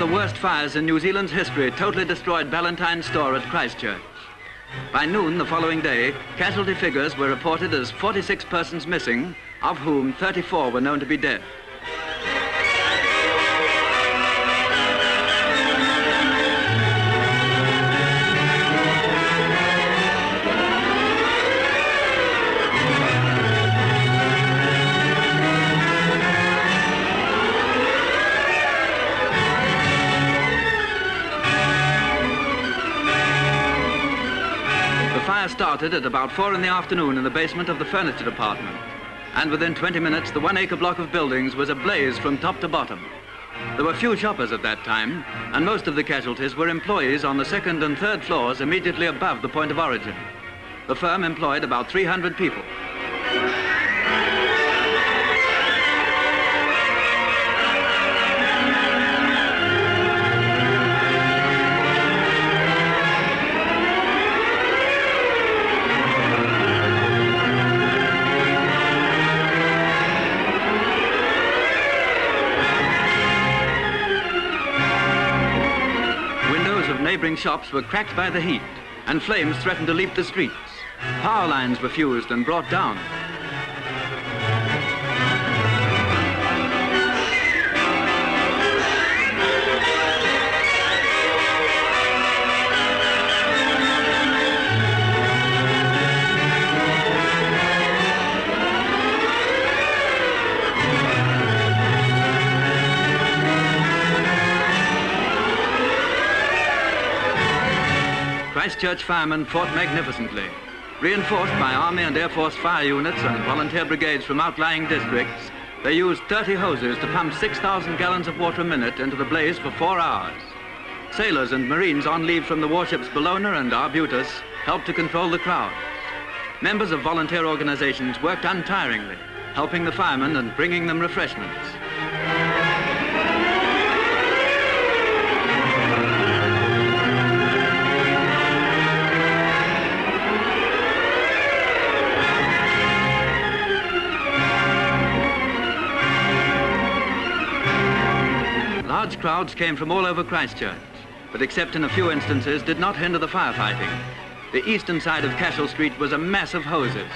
the worst fires in New Zealand's history totally destroyed Ballantyne's store at Christchurch. By noon the following day, casualty figures were reported as 46 persons missing, of whom 34 were known to be dead. Fire started at about four in the afternoon in the basement of the furniture department. And within 20 minutes, the one acre block of buildings was ablaze from top to bottom. There were few shoppers at that time, and most of the casualties were employees on the second and third floors immediately above the point of origin. The firm employed about 300 people. Neighbouring shops were cracked by the heat, and flames threatened to leap the streets. Power lines were fused and brought down. Christchurch firemen fought magnificently. Reinforced by Army and Air Force fire units and volunteer brigades from outlying districts, they used 30 hoses to pump 6,000 gallons of water a minute into the blaze for four hours. Sailors and Marines on leave from the warships Bellona and Arbutus helped to control the crowd. Members of volunteer organizations worked untiringly, helping the firemen and bringing them refreshments. Large crowds came from all over Christchurch, but except in a few instances did not hinder the firefighting. The eastern side of Cashel Street was a mass of hoses.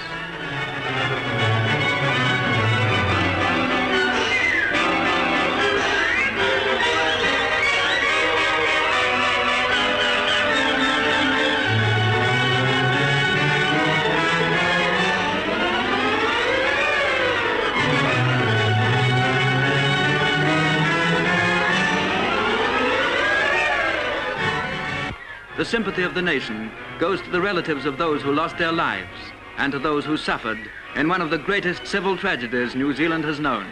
The sympathy of the nation goes to the relatives of those who lost their lives and to those who suffered in one of the greatest civil tragedies New Zealand has known.